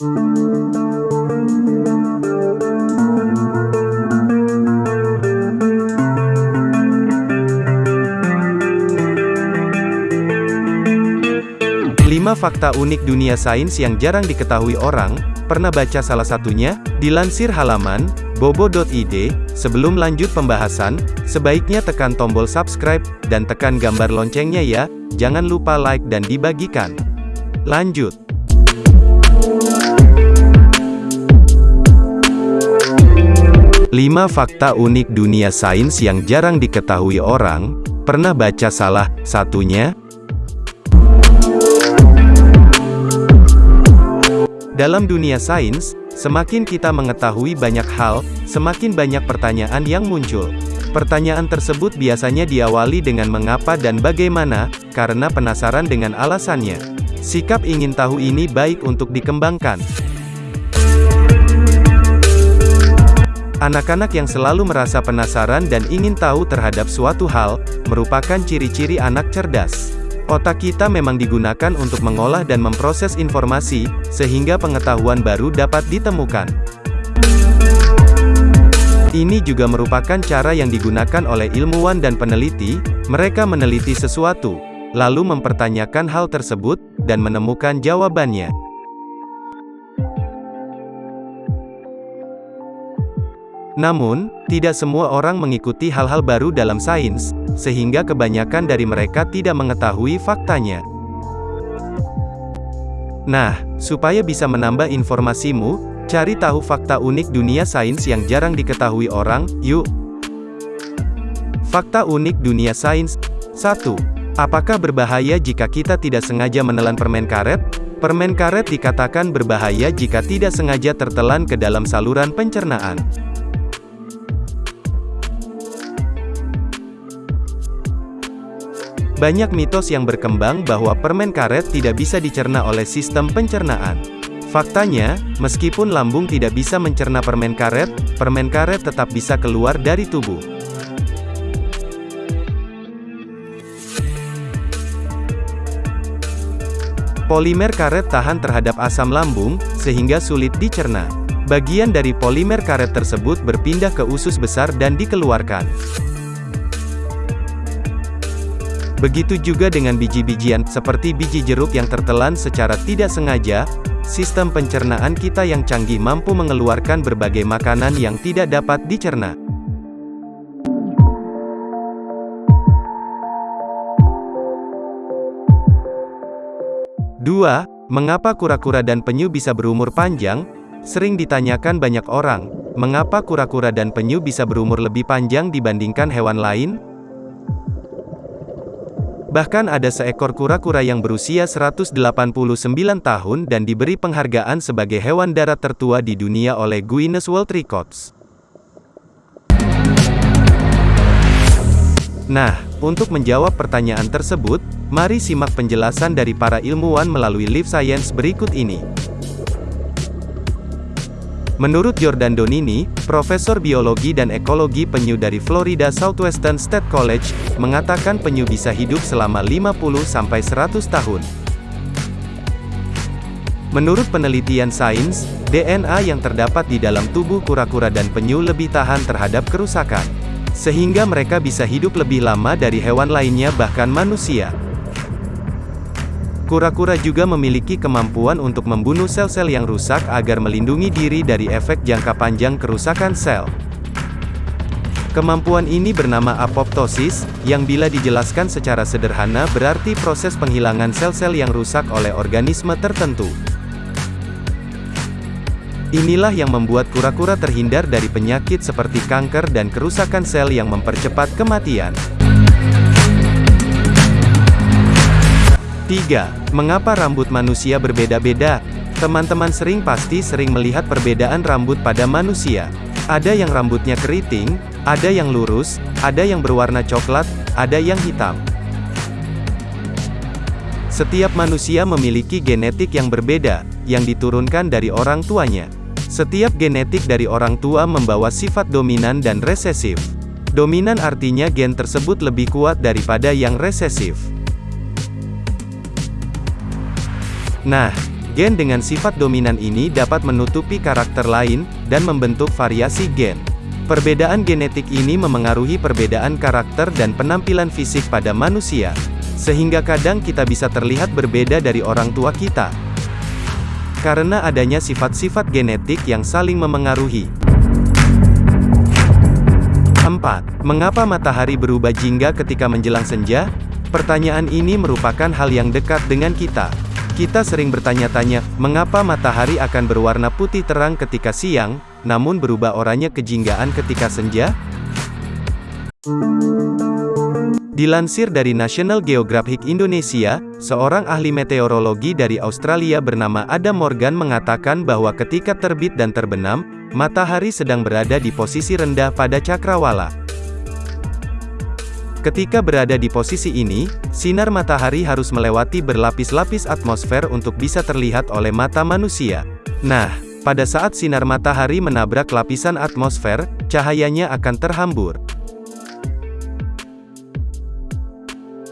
5 fakta unik dunia sains yang jarang diketahui orang, pernah baca salah satunya? Dilansir halaman, bobo.id, sebelum lanjut pembahasan, sebaiknya tekan tombol subscribe, dan tekan gambar loncengnya ya, jangan lupa like dan dibagikan. Lanjut. Lima fakta unik dunia sains yang jarang diketahui orang, pernah baca salah satunya? Dalam dunia sains, semakin kita mengetahui banyak hal, semakin banyak pertanyaan yang muncul. Pertanyaan tersebut biasanya diawali dengan mengapa dan bagaimana, karena penasaran dengan alasannya. Sikap ingin tahu ini baik untuk dikembangkan. Anak-anak yang selalu merasa penasaran dan ingin tahu terhadap suatu hal, merupakan ciri-ciri anak cerdas. Otak kita memang digunakan untuk mengolah dan memproses informasi, sehingga pengetahuan baru dapat ditemukan. Ini juga merupakan cara yang digunakan oleh ilmuwan dan peneliti, mereka meneliti sesuatu, lalu mempertanyakan hal tersebut, dan menemukan jawabannya. Namun, tidak semua orang mengikuti hal-hal baru dalam sains, sehingga kebanyakan dari mereka tidak mengetahui faktanya. Nah, supaya bisa menambah informasimu, cari tahu fakta unik dunia sains yang jarang diketahui orang, yuk! Fakta unik dunia sains 1. Apakah berbahaya jika kita tidak sengaja menelan permen karet? Permen karet dikatakan berbahaya jika tidak sengaja tertelan ke dalam saluran pencernaan. Banyak mitos yang berkembang bahwa permen karet tidak bisa dicerna oleh sistem pencernaan. Faktanya, meskipun lambung tidak bisa mencerna permen karet, permen karet tetap bisa keluar dari tubuh. Polimer karet tahan terhadap asam lambung, sehingga sulit dicerna. Bagian dari polimer karet tersebut berpindah ke usus besar dan dikeluarkan. Begitu juga dengan biji-bijian, seperti biji jeruk yang tertelan secara tidak sengaja, sistem pencernaan kita yang canggih mampu mengeluarkan berbagai makanan yang tidak dapat dicerna. Dua, Mengapa kura-kura dan penyu bisa berumur panjang? Sering ditanyakan banyak orang, mengapa kura-kura dan penyu bisa berumur lebih panjang dibandingkan hewan lain? Bahkan ada seekor kura-kura yang berusia 189 tahun dan diberi penghargaan sebagai hewan darat tertua di dunia oleh Guinness World Records. Nah, untuk menjawab pertanyaan tersebut, mari simak penjelasan dari para ilmuwan melalui Live Science berikut ini. Menurut Jordan Donini, Profesor Biologi dan Ekologi Penyu dari Florida Southwestern State College, mengatakan penyu bisa hidup selama 50-100 tahun. Menurut penelitian sains, DNA yang terdapat di dalam tubuh kura-kura dan penyu lebih tahan terhadap kerusakan. Sehingga mereka bisa hidup lebih lama dari hewan lainnya bahkan manusia. Kura-kura juga memiliki kemampuan untuk membunuh sel-sel yang rusak agar melindungi diri dari efek jangka panjang kerusakan sel. Kemampuan ini bernama apoptosis, yang bila dijelaskan secara sederhana berarti proses penghilangan sel-sel yang rusak oleh organisme tertentu. Inilah yang membuat kura-kura terhindar dari penyakit seperti kanker dan kerusakan sel yang mempercepat kematian. 3. Mengapa rambut manusia berbeda-beda? Teman-teman sering pasti sering melihat perbedaan rambut pada manusia. Ada yang rambutnya keriting, ada yang lurus, ada yang berwarna coklat, ada yang hitam. Setiap manusia memiliki genetik yang berbeda, yang diturunkan dari orang tuanya. Setiap genetik dari orang tua membawa sifat dominan dan resesif. Dominan artinya gen tersebut lebih kuat daripada yang resesif. Nah, gen dengan sifat dominan ini dapat menutupi karakter lain, dan membentuk variasi gen. Perbedaan genetik ini memengaruhi perbedaan karakter dan penampilan fisik pada manusia. Sehingga kadang kita bisa terlihat berbeda dari orang tua kita. Karena adanya sifat-sifat genetik yang saling memengaruhi. 4. Mengapa matahari berubah jingga ketika menjelang senja? Pertanyaan ini merupakan hal yang dekat dengan kita. Kita sering bertanya-tanya, mengapa matahari akan berwarna putih terang ketika siang, namun berubah oranye kejinggaan ketika senja? Dilansir dari National Geographic Indonesia, seorang ahli meteorologi dari Australia bernama Adam Morgan mengatakan bahwa ketika terbit dan terbenam, matahari sedang berada di posisi rendah pada cakrawala. Ketika berada di posisi ini, sinar matahari harus melewati berlapis-lapis atmosfer untuk bisa terlihat oleh mata manusia. Nah, pada saat sinar matahari menabrak lapisan atmosfer, cahayanya akan terhambur.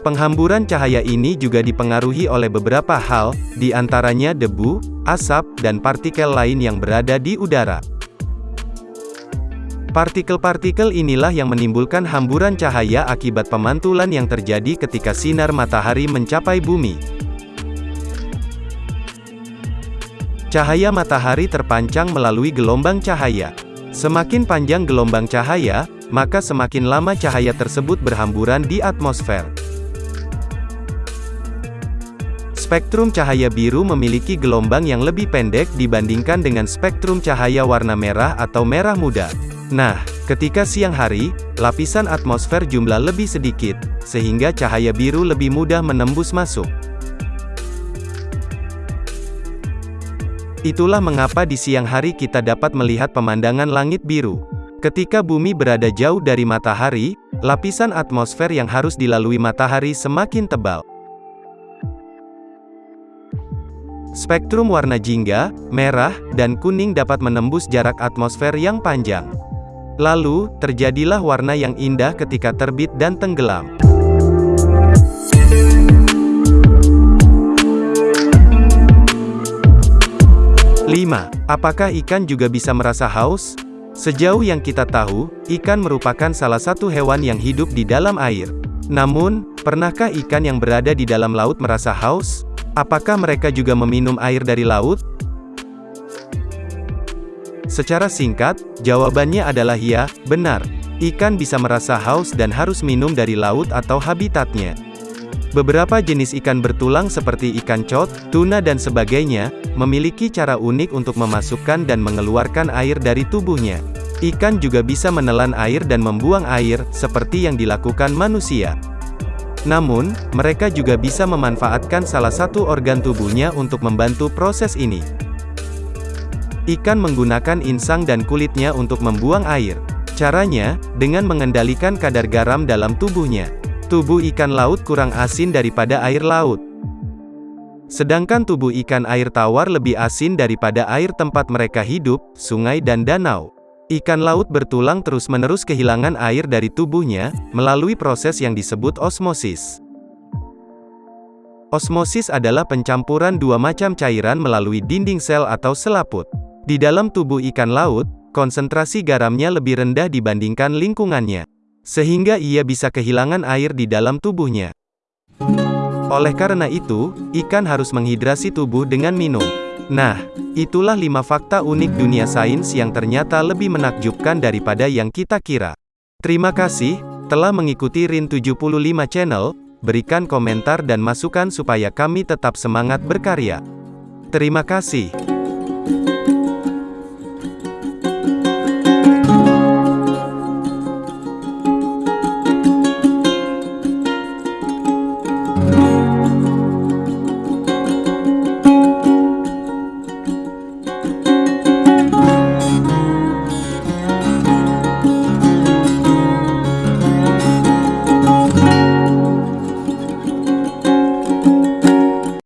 Penghamburan cahaya ini juga dipengaruhi oleh beberapa hal, di antaranya debu, asap, dan partikel lain yang berada di udara. Partikel-partikel inilah yang menimbulkan hamburan cahaya akibat pemantulan yang terjadi ketika sinar matahari mencapai bumi. Cahaya matahari terpancang melalui gelombang cahaya. Semakin panjang gelombang cahaya, maka semakin lama cahaya tersebut berhamburan di atmosfer. Spektrum cahaya biru memiliki gelombang yang lebih pendek dibandingkan dengan spektrum cahaya warna merah atau merah muda. Nah, ketika siang hari, lapisan atmosfer jumlah lebih sedikit, sehingga cahaya biru lebih mudah menembus masuk. Itulah mengapa di siang hari kita dapat melihat pemandangan langit biru. Ketika bumi berada jauh dari matahari, lapisan atmosfer yang harus dilalui matahari semakin tebal. Spektrum warna jingga, merah, dan kuning dapat menembus jarak atmosfer yang panjang. Lalu, terjadilah warna yang indah ketika terbit dan tenggelam. Lima, Apakah ikan juga bisa merasa haus? Sejauh yang kita tahu, ikan merupakan salah satu hewan yang hidup di dalam air. Namun, pernahkah ikan yang berada di dalam laut merasa haus? Apakah mereka juga meminum air dari laut? Secara singkat, jawabannya adalah ya, benar. Ikan bisa merasa haus dan harus minum dari laut atau habitatnya. Beberapa jenis ikan bertulang seperti ikan cod, tuna dan sebagainya, memiliki cara unik untuk memasukkan dan mengeluarkan air dari tubuhnya. Ikan juga bisa menelan air dan membuang air, seperti yang dilakukan manusia. Namun, mereka juga bisa memanfaatkan salah satu organ tubuhnya untuk membantu proses ini. Ikan menggunakan insang dan kulitnya untuk membuang air. Caranya, dengan mengendalikan kadar garam dalam tubuhnya. Tubuh ikan laut kurang asin daripada air laut. Sedangkan tubuh ikan air tawar lebih asin daripada air tempat mereka hidup, sungai dan danau. Ikan laut bertulang terus-menerus kehilangan air dari tubuhnya, melalui proses yang disebut osmosis. Osmosis adalah pencampuran dua macam cairan melalui dinding sel atau selaput. Di dalam tubuh ikan laut, konsentrasi garamnya lebih rendah dibandingkan lingkungannya. Sehingga ia bisa kehilangan air di dalam tubuhnya. Oleh karena itu, ikan harus menghidrasi tubuh dengan minum. Nah, itulah 5 fakta unik dunia sains yang ternyata lebih menakjubkan daripada yang kita kira. Terima kasih, telah mengikuti RIN 75 Channel, berikan komentar dan masukan supaya kami tetap semangat berkarya. Terima kasih.